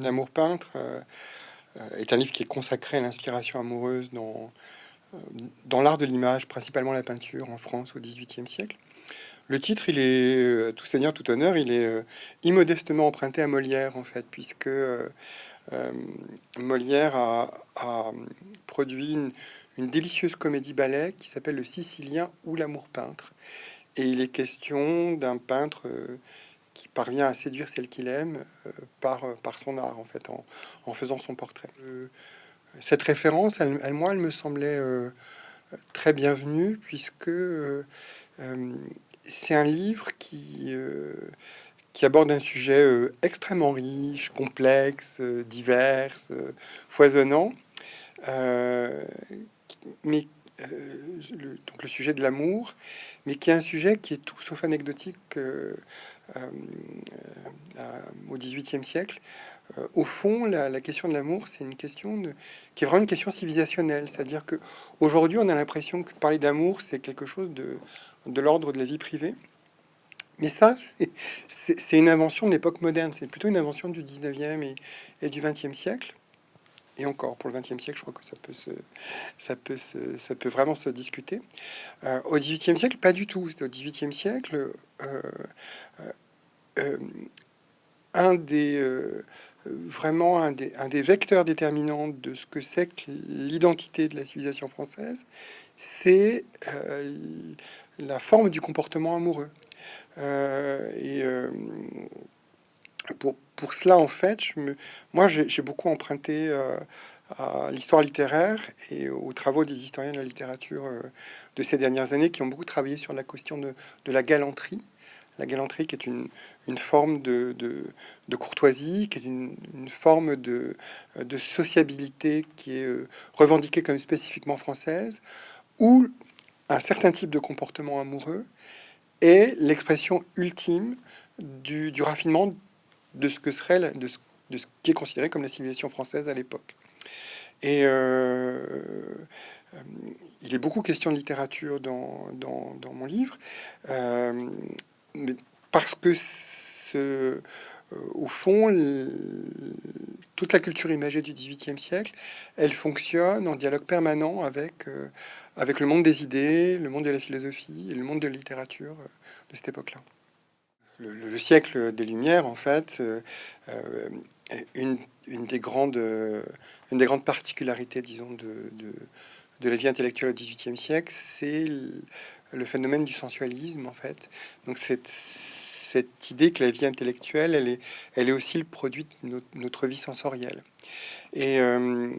L'amour peintre est un livre qui est consacré à l'inspiration amoureuse dans, dans l'art de l'image, principalement la peinture en France au XVIIIe siècle. Le titre, il est, tout seigneur, tout honneur, il est immodestement emprunté à Molière, en fait, puisque Molière a, produit une, délicieuse comédie-ballet qui s'appelle Le Sicilien ou l'amour peintre. Et il est question d'un peintre euh, qui parvient à séduire celle qu'il aime euh, par, euh, par son art, en fait, en, faisant son portrait. cette référence, elle, moi, elle me semblait très bienvenue, puisque c'est un livre qui, qui aborde un sujet extrêmement riche, complexe, divers, foisonnant, mais euh, le, donc le sujet de l'amour, mais qui est un sujet qui est tout sauf anecdotique euh, euh, au XVIIIe siècle. au fond, la, question de l'amour, c'est une question qui est vraiment une question civilisationnelle. C'est-à-dire que aujourd'hui, on a l'impression que parler d'amour, c'est quelque chose de, de l'ordre de la vie privée. Mais ça, c'est une invention de l'époque moderne. C'est plutôt une invention du 19e et, et du 20e siècle et encore pour le XXe siècle, je crois que ça peut, se, ça peut, ça peut vraiment se discuter. Euh, au XVIIIe siècle, pas du tout. Au XVIIIe siècle, euh, euh, un des vraiment un des, un des, vecteurs déterminants de ce que c'est que l'identité de la civilisation française, c'est la forme du comportement amoureux. et pour, cela, en fait, je me, moi, j'ai beaucoup emprunté euh, à l'histoire littéraire et aux travaux des historiens de la littérature euh, de ces dernières années qui ont beaucoup travaillé sur la question de, la galanterie. La galanterie qui est une, forme de, courtoisie, qui est une, forme de, sociabilité qui est euh, revendiquée comme spécifiquement française, où un certain type de comportement amoureux est l'expression ultime du raffinement de ce que serait de ce, qui est considéré comme la civilisation française à l'époque. Et euh, euh, il est beaucoup question de littérature dans mon livre, euh, mais parce que ce, au fond, toute la culture imagée du XVIIIe siècle, elle fonctionne en dialogue permanent avec, avec le monde des idées, le monde de la philosophie et le monde de la littérature de cette époque-là le, siècle des Lumières, en fait, euh, euh, une, des grandes, une des grandes particularités, disons, de, la vie intellectuelle au XVIIIe siècle, c'est le, phénomène du sensualisme, en fait. Donc, cette, idée que la vie intellectuelle, elle est, elle est aussi le produit de notre, vie sensorielle. Et euh,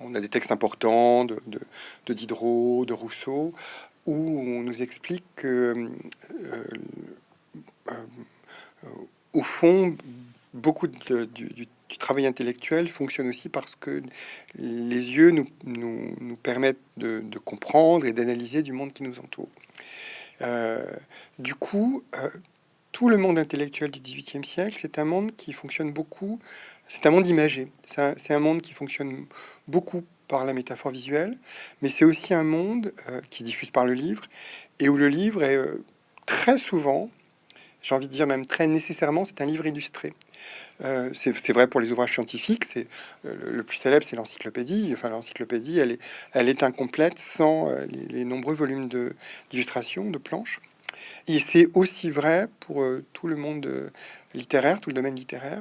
on, a des textes importants de, de, Diderot, de Rousseau, où on nous explique que euh, au fond, beaucoup du, travail intellectuel fonctionne aussi parce que les yeux nous, nous, permettent de, comprendre et d'analyser du monde qui nous entoure. Euh, du coup, euh, tout le monde intellectuel du XVIIIe siècle, c'est un monde qui fonctionne beaucoup, c'est un monde imagé, c'est un, monde qui fonctionne beaucoup par la métaphore visuelle, mais c'est aussi un monde qui diffuse par le livre, et où le livre est très souvent j'ai envie de dire même très nécessairement, c'est un livre illustré. Euh, c'est vrai pour les ouvrages scientifiques. C'est euh, le, plus célèbre, c'est l'encyclopédie. Enfin, l'encyclopédie, elle est, elle est incomplète sans euh, les, nombreux volumes d'illustrations, de, planches. Et c'est aussi vrai pour tout le monde littéraire, tout le domaine littéraire.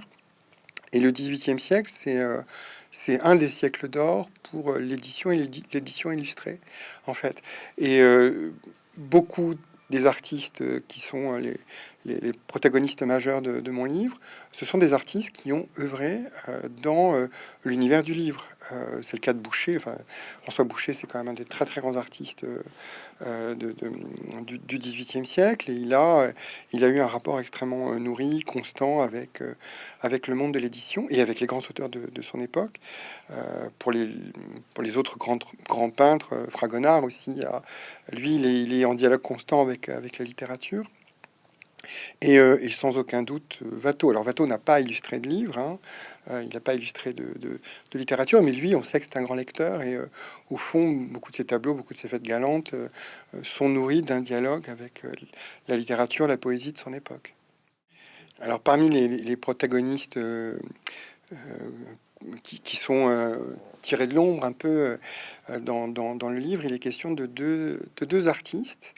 Et le XVIIIe siècle, c'est c'est un des siècles d'or pour l'édition et l'édition illustrée, en fait. Et beaucoup des artistes euh, qui sont euh, les, protagonistes majeurs de, mon livre, ce sont des artistes qui ont œuvré euh, dans l'univers du livre. c'est le cas de Boucher. Enfin, François Boucher, c'est quand même un des très très grands artistes de, du, du, 18e siècle, et il a, il a eu un rapport extrêmement nourri, constant avec, avec le monde de l'édition et avec les grands auteurs de, son époque. pour, les, pour les autres grands, grands peintres, Fragonard aussi, lui, il est, il est en dialogue constant avec avec, la littérature. Et, euh, sans aucun doute, euh, Watteau. Alors Watteau n'a pas illustré de livres, hein. euh, il n'a pas illustré de, littérature, mais lui, on sait que c'est un grand lecteur. Et au fond, beaucoup de ses tableaux, beaucoup de ses fêtes galantes sont nourris d'un dialogue avec la littérature, la poésie de son époque. Alors parmi les, protagonistes qui, sont tirés de l'ombre un peu dans, le livre, il est question de deux artistes,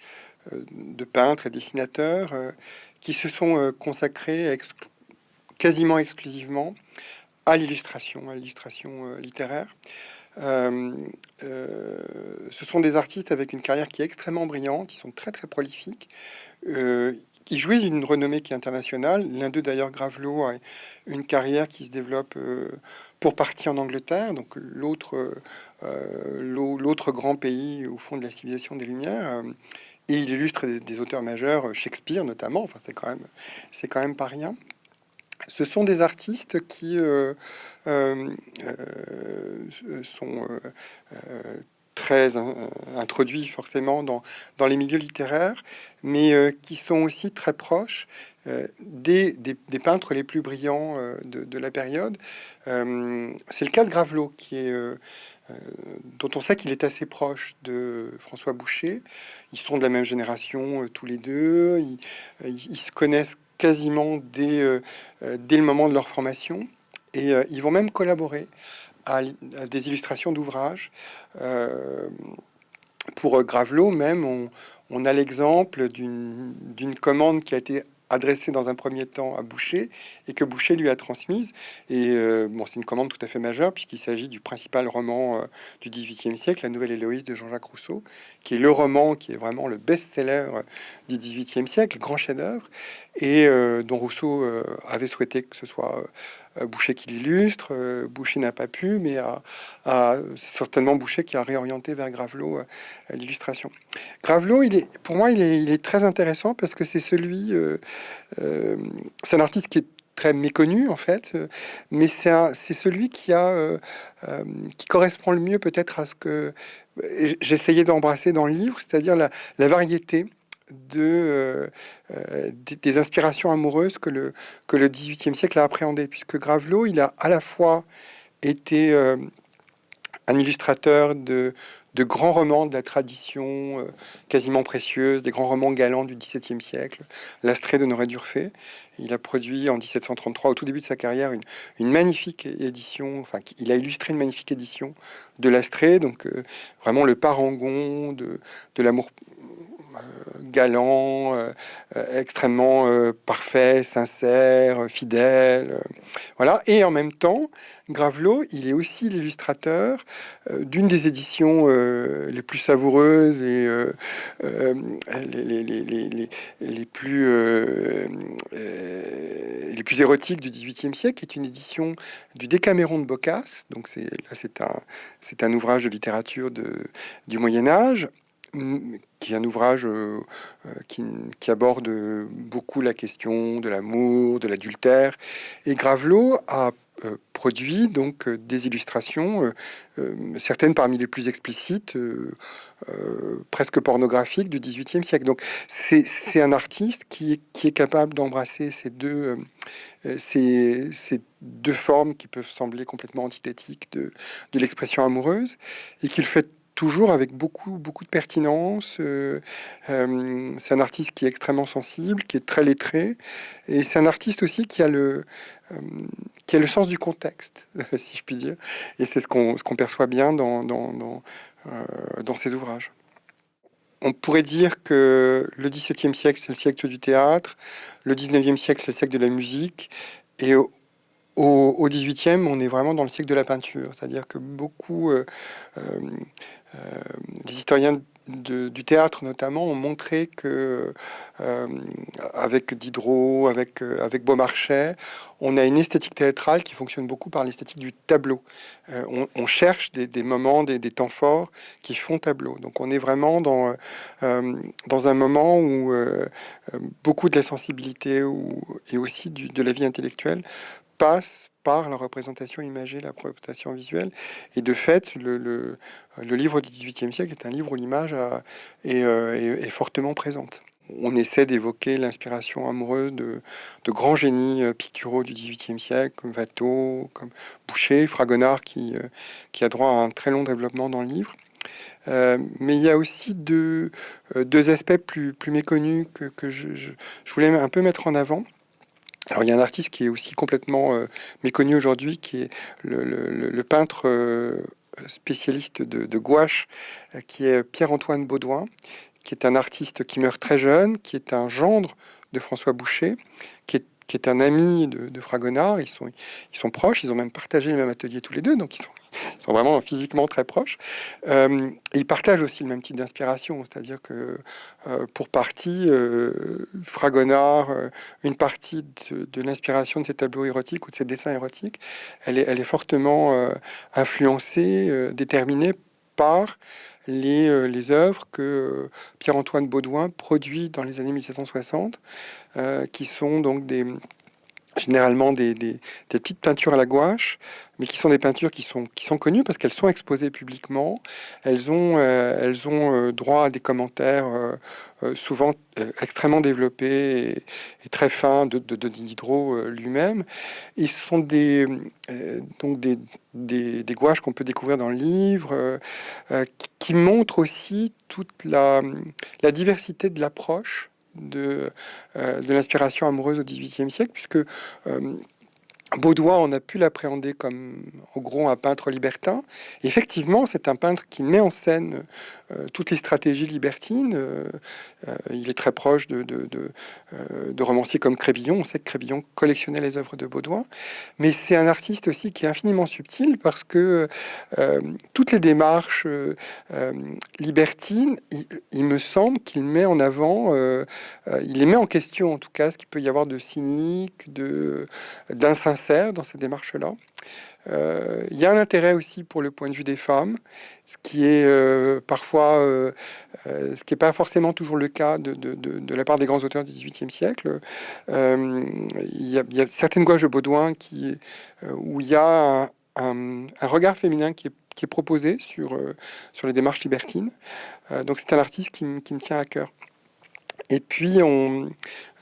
de peintres et dessinateurs, qui se sont consacrés quasiment exclusivement à l'illustration, à l'illustration littéraire. Euh, euh, ce sont des artistes avec une carrière qui est extrêmement brillante, qui sont très très prolifiques, euh, qui jouissent d'une renommée qui est internationale. L'un d'eux d'ailleurs, Gravelot, a une carrière qui se développe pour partie en Angleterre, donc l'autre grand pays au fond de la civilisation des Lumières. Il illustre des, auteurs majeurs, Shakespeare notamment. Enfin, c'est quand même c'est quand même pas rien ce sont des artistes qui euh, euh, euh, sont très introduits forcément dans, dans, les milieux littéraires, mais qui sont aussi très proches des, des, peintres les plus brillants de, la période. C'est le cas de Gravelot, qui est, dont on sait qu'il est assez proche de François Boucher. Ils sont de la même génération tous les deux, ils, ils se connaissent quasiment dès, euh, euh, dès le moment de leur formation. Et euh, ils vont même collaborer à, des illustrations d'ouvrages. pour Gravelot même, on, a l'exemple d'une commande qui a été adressée dans un premier temps à Boucher et que Boucher lui a transmise. Et euh, bon, c'est une commande tout à fait majeure puisqu'il s'agit du principal roman euh, du XVIIIe siècle, La Nouvelle Héloïse de Jean-Jacques Rousseau, qui est le roman qui est vraiment le best-seller euh, du XVIIIe siècle, grand chef-d'œuvre, et dont Rousseau avait souhaité que ce soit euh, Boucher qui l'illustre. Euh, Boucher n'a pas pu, mais certainement Boucher qui a réorienté vers Gravelot euh, l'illustration. Gravelot, pour moi, il est, très intéressant parce que c'est celui, c'est un artiste qui est très méconnu en fait, mais c'est celui qui correspond le mieux peut-être à ce que j'essayais d'embrasser dans le livre, c'est-à-dire la, variété euh, euh, des, inspirations amoureuses que le, que le XVIIIe siècle a appréhendé, puisque Gravelot, il a à la fois été euh, un illustrateur de, de, grands romans de la tradition quasiment précieuse, des grands romans galants du XVIIe siècle, L'Astrée de d'Urfé. Il a produit en 1733, au tout début de sa carrière, une, une magnifique édition, enfin, il a illustré une magnifique édition de L'Astrée, donc vraiment le parangon de, de l'amour galant, euh, euh, extrêmement parfait, sincère, fidèle. voilà. Et en même temps, Gravelot, il est aussi l'illustrateur d'une des éditions les plus savoureuses et les, plus, les plus érotiques du XVIIIe siècle, qui est une édition du Décaméron de Boccace. Donc c'est c'est un, un ouvrage de littérature de, du Moyen Âge qui est un ouvrage euh, euh, qui, aborde beaucoup la question de l'amour, de l'adultère. Et Gravelot a euh, produit donc des illustrations, certaines parmi les plus explicites, presque pornographiques du XVIIIe siècle. Donc c'est un artiste qui est, capable d'embrasser ces deux, ces, ces, deux formes qui peuvent sembler complètement antithétiques de, de l'expression amoureuse et qu'il fait toujours avec beaucoup, beaucoup de pertinence. Euh, euh, c'est un artiste qui est extrêmement sensible, qui est très lettré, et c'est un artiste aussi qui a le, euh, qui a le sens du contexte, si je puis dire. Et c'est ce qu'on qu'on perçoit bien dans, dans, dans, dans, ses ouvrages. On pourrait dire que le XVIIe siècle, c'est le siècle du théâtre, le XIXe siècle, c'est le siècle de la musique, et au, XVIIIe, on est vraiment dans le siècle de la peinture, c'est-à-dire que beaucoup, euh, euh, euh, les historiens du théâtre notamment ont montré que avec Diderot, avec Beaumarchais, on a une esthétique théâtrale qui fonctionne beaucoup par l'esthétique du tableau. On, cherche des, moments, des, temps forts qui font tableau. Donc on est vraiment dans dans un moment où beaucoup de la sensibilité et aussi de la vie intellectuelle passe par la représentation imagée, la représentation visuelle. Et de fait, le, livre du XVIIIe siècle est un livre où l'image euh, est, fortement présente. On essaie d'évoquer l'inspiration amoureuse de, grands génies euh, picturaux du XVIIIe siècle, comme Watteau, comme Boucher, Fragonard, qui, euh, qui a droit à un très long développement dans le livre. mais il y a aussi deux, aspects plus, méconnus que, je, voulais un peu mettre en avant. Alors il y a un artiste qui est aussi complètement méconnu aujourd'hui, qui est le, peintre spécialiste de, gouache, qui est Pierre-Antoine Baudouin, qui est un artiste qui meurt très jeune, qui est un gendre de François Boucher, qui est qui est un ami de, Fragonard. Ils sont, ils sont proches, ils ont même partagé le même atelier tous les deux, donc ils sont, sont vraiment physiquement très proches. Euh, ils partagent aussi le même type d'inspiration, c'est-à-dire que euh, pour partie, euh, Fragonard, une partie de, l'inspiration de ses tableaux érotiques ou de ses dessins érotiques, elle est, elle est fortement influencée, déterminée par les, les œuvres que Pierre-Antoine Baudouin produit dans les années 1760, qui sont donc des, généralement des, petites peintures à la gouache, mais qui sont des peintures qui sont, connues parce qu'elles sont exposées publiquement. Elles ont, euh, euh, droit à des commentaires euh, souvent extrêmement développés et, très fins de, de, Diderot lui-même. Ils sont des, donc des, gouaches qu'on peut découvrir dans le livre, qui, montrent aussi toute la diversité de l'approche de, euh, de l'inspiration amoureuse au XVIIIe siècle, puisque euh, Baudouin, on a pu l'appréhender comme, au gros, un peintre libertin. effectivement, c'est un peintre qui met en scène euh, toutes les stratégies libertines. Euh, euh, il est très proche de, romanciers comme Crébillon. On sait que Crébillon collectionnait les œuvres de Baudouin. Mais c'est un artiste aussi qui est infiniment subtil parce que toutes les démarches libertines, il, me semble qu'il met en avant, il les met en question en tout cas, ce qu'il peut y avoir de cynique, d'insincère dans cette démarche-là. Euh, il y a un intérêt aussi pour le point de vue des femmes, ce qui est euh, parfois, euh, ce qui n'est pas forcément toujours le cas de, la part des grands auteurs du XVIIIe siècle. Il y, a, certaines gouaches de Baudouin qui, où il y a un, regard féminin qui est, proposé sur, sur les démarches libertines. donc c'est un artiste qui, qui me tient à cœur. Et puis,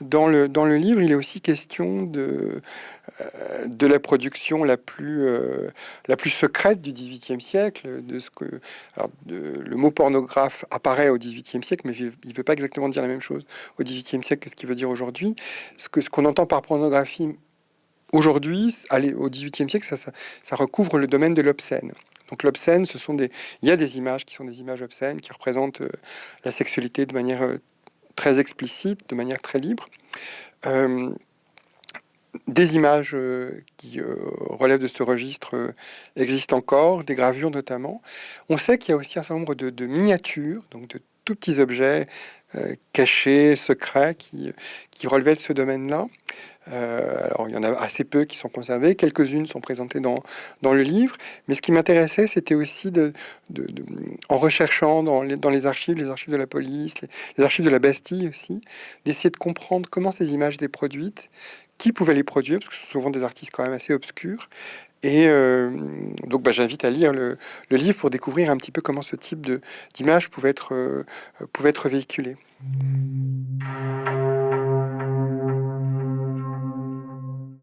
dans, le, dans le livre, il est aussi question de, euh, de la production la plus, euh, la plus secrète du XVIIIe siècle. De ce que, le mot pornographe apparaît au XVIIIe siècle, mais il ne veut pas exactement dire la même chose au XVIIIe siècle que ce qu'il veut dire aujourd'hui. Ce qu'on ce qu'on entend par pornographie aujourd'hui, au XVIIIe siècle, ça, ça, ça recouvre le domaine de l'obscène. Donc l'obscène, ce sont des, il y a des images qui sont des images obscènes, qui représentent euh, la sexualité de manière très explicite, de manière très libre. Euh, des images euh, qui euh, relèvent de ce registre existent encore, des gravures notamment. On sait qu'il y a aussi un certain nombre de, miniatures, donc de tout petits objets cachés, secrets, qui, qui relevaient de ce domaine-là. Euh, alors, il y en a assez peu qui sont conservés, quelques-unes sont présentées dans, dans le livre, mais ce qui m'intéressait, c'était aussi, de, en recherchant dans les, dans les archives, les archives de la police, les, archives de la Bastille aussi, d'essayer de comprendre comment ces images étaient produites, qui pouvait les produire, parce que ce sont souvent des artistes quand même assez obscurs, et euh, donc, bah, j'invite à lire le, livre pour découvrir un petit peu comment ce type d'image pouvait, être, euh, pouvait être véhiculé.